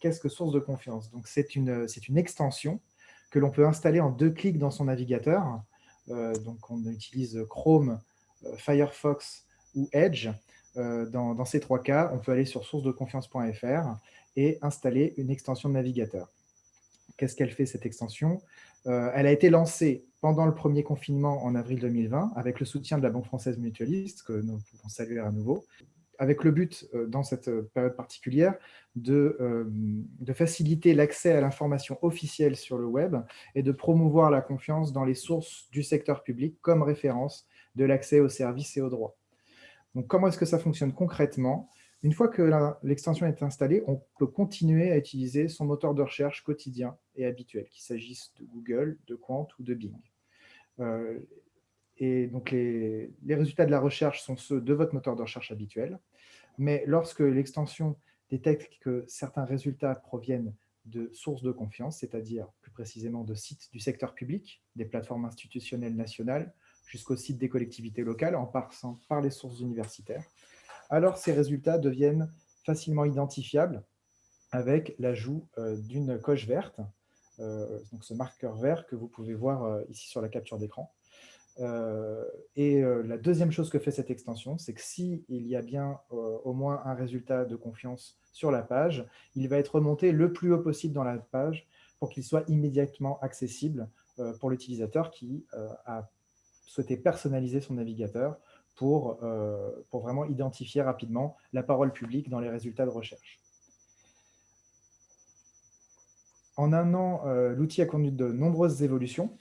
qu'est-ce que source de confiance? Donc, c'est une, une extension que l'on peut installer en deux clics dans son navigateur. donc, on utilise Chrome, Firefox ou Edge. Dans, dans, ces trois cas, on peut aller sur sourcedeconfiance.fr et installer une extension de navigateur. Qu'est-ce qu'elle fait, cette extension? Euh, Elle a été lancée pendant le premier confinement en avril 2020, avec le soutien de la Banque française mutualiste, que nous pouvons saluer à nouveau, avec le but, euh, dans cette période particulière, de, euh, de faciliter l'accès à l'information officielle sur le web et de promouvoir la confiance dans les sources du secteur public comme référence de l'accès aux services et aux droits. Donc, comment est-ce que ça fonctionne concrètement? Une fois que l'extension est installée, on peut continuer à utiliser son moteur de recherche quotidien et habituel, qu'il s'agisse de Google, de Quant ou de Bing. Euh, et donc, les, résultats de la recherche sont ceux de votre moteur de recherche habituel. Mais lorsque l'extension détecte que certains résultats proviennent de sources de confiance, c'est-à-dire plus précisément de sites du secteur public, des plateformes institutionnelles nationales, jusqu'aux sites des collectivités locales, en passant par les sources universitaires, alors ces résultats deviennent facilement identifiables avec l'ajout euh, d'une coche verte, euh, donc ce marqueur vert que vous pouvez voir euh, ici sur la capture d'écran. Et la deuxième chose que fait cette extension, c'est que s'il y a bien au moins un résultat de confiance sur la page, il va être remonté le plus haut possible dans la page pour qu'il soit immédiatement accessible pour l'utilisateur qui a souhaité personnaliser son navigateur pour, euh, pour vraiment identifier rapidement la parole publique dans les résultats de recherche. En un an, euh, l'outil a connu de nombreuses évolutions.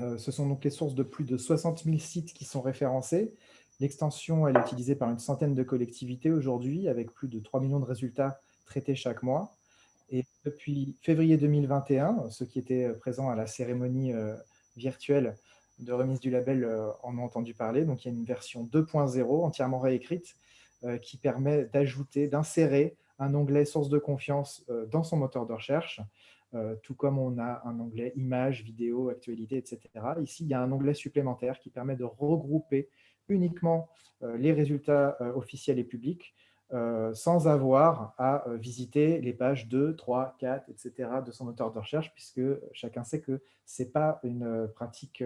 Euh, ce sont donc les sources de plus de 60 000 sites qui sont référencés. L'extension est utilisée par une centaine de collectivités aujourd'hui, avec plus de 3 millions de résultats traités chaque mois. Et depuis février 2021, ceux qui étaient présents à la cérémonie virtuelle de remise du label euh, en ont entendu parler. Donc, il y a une version 2.0 entièrement réécrite euh, qui permet d'ajouter, d'insérer un onglet source de confiance euh, dans son moteur de recherche, tout comme on a un onglet images, vidéo, actualité, etc. Ici, il y a un onglet supplémentaire qui permet de regrouper uniquement les résultats officiels et publics euh, sans avoir à euh, visiter les pages 2, 3, 4, etc. de son moteur de recherche, puisque chacun sait que ce n'est pas une euh, pratique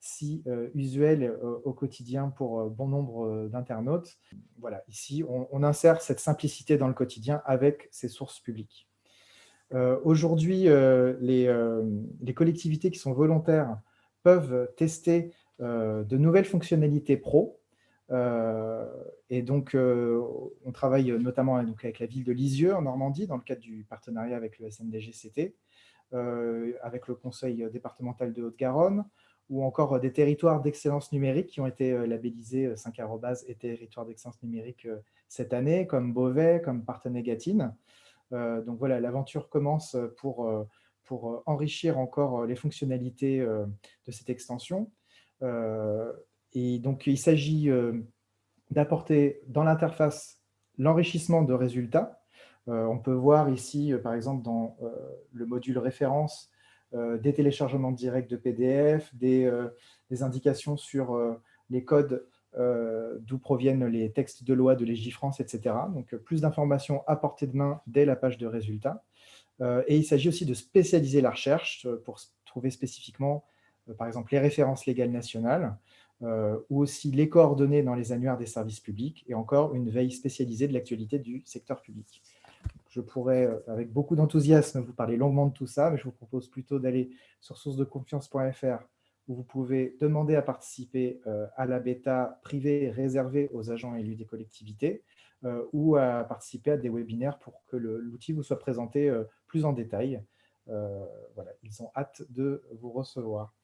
si usuelle au quotidien pour bon nombre d'internautes. Voilà, ici, on, insère cette simplicité dans le quotidien avec ces sources publiques. Aujourd'hui, les, les, collectivités qui sont volontaires peuvent tester de nouvelles fonctionnalités pro, euh, et donc, euh, on travaille notamment avec la ville de Lisieux, en Normandie, dans le cadre du partenariat avec le SNDGCT, euh, avec le conseil départemental de Haute-Garonne, ou encore des territoires d'excellence numérique qui ont été labellisés 5 et territoires d'excellence numérique cette année, comme Beauvais, comme Partenay-Gatine. Donc voilà, l'aventure commence pour, pour enrichir encore les fonctionnalités de cette extension. Et donc, il s'agit euh, d'apporter dans l'interface l'enrichissement de résultats. Euh, on peut voir ici, euh, par exemple, dans le module référence, des téléchargements directs de PDF, des, indications sur les codes d'où proviennent les textes de loi de Légifrance, etc. Donc, plus d'informations à portée de main dès la page de résultats. et il s'agit aussi de spécialiser la recherche pour trouver spécifiquement, par exemple, les références légales nationales, euh, ou aussi les coordonnées dans les annuaires des services publics, et encore une veille spécialisée de l'actualité du secteur public. Je pourrais, euh, avec beaucoup d'enthousiasme, vous parler longuement de tout ça, mais je vous propose plutôt d'aller sur sourcedeconfiance.fr, vous pouvez demander à participer euh, à la bêta privée réservée aux agents élus des collectivités, ou à participer à des webinaires pour que l'outil vous soit présenté plus en détail. voilà, ils ont hâte de vous recevoir.